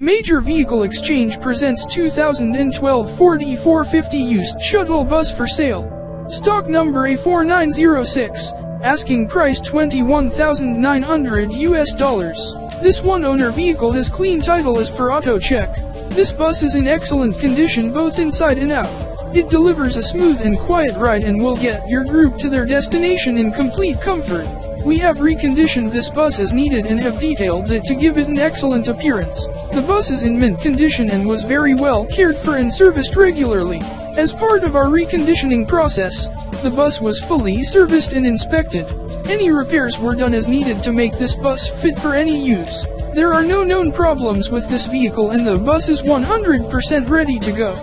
Major Vehicle Exchange presents 2012 Ford E450 used shuttle bus for sale. Stock number A4906. Asking price 21,900 US dollars. This one owner vehicle has clean title as per auto check. This bus is in excellent condition both inside and out. It delivers a smooth and quiet ride and will get your group to their destination in complete comfort. We have reconditioned this bus as needed and have detailed it to give it an excellent appearance. The bus is in mint condition and was very well cared for and serviced regularly. As part of our reconditioning process, the bus was fully serviced and inspected. Any repairs were done as needed to make this bus fit for any use. There are no known problems with this vehicle and the bus is 100% ready to go.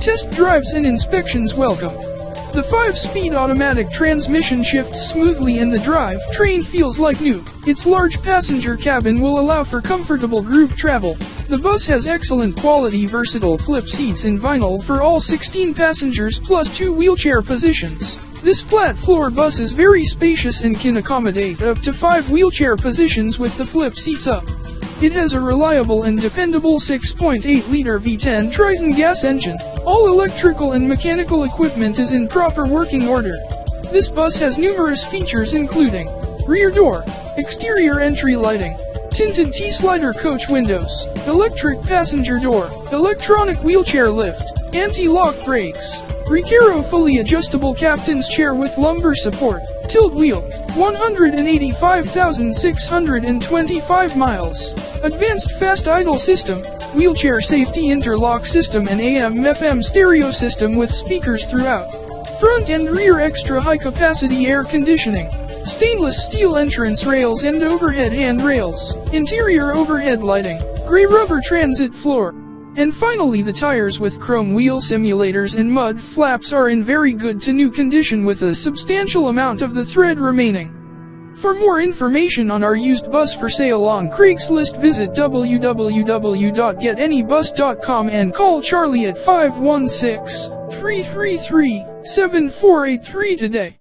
Test drives and inspections welcome. The 5-speed automatic transmission shifts smoothly and the drive train feels like new. Its large passenger cabin will allow for comfortable group travel. The bus has excellent quality versatile flip seats in vinyl for all 16 passengers plus two wheelchair positions. This flat floor bus is very spacious and can accommodate up to 5 wheelchair positions with the flip seats up. It has a reliable and dependable 6.8-liter V10 Triton gas engine. All electrical and mechanical equipment is in proper working order. This bus has numerous features including rear door, exterior entry lighting, tinted T-slider coach windows, electric passenger door, electronic wheelchair lift, anti-lock brakes, Recaro fully adjustable captain's chair with lumbar support, tilt wheel, 185,625 miles. Advanced fast idle system, wheelchair safety interlock system and AM-FM stereo system with speakers throughout. Front and rear extra high capacity air conditioning. Stainless steel entrance rails and overhead handrails. Interior overhead lighting. Gray rubber transit floor. And finally the tires with chrome wheel simulators and mud flaps are in very good to new condition with a substantial amount of the thread remaining. For more information on our used bus for sale on Craigslist visit www.getanybus.com and call Charlie at 516-333-7483 today.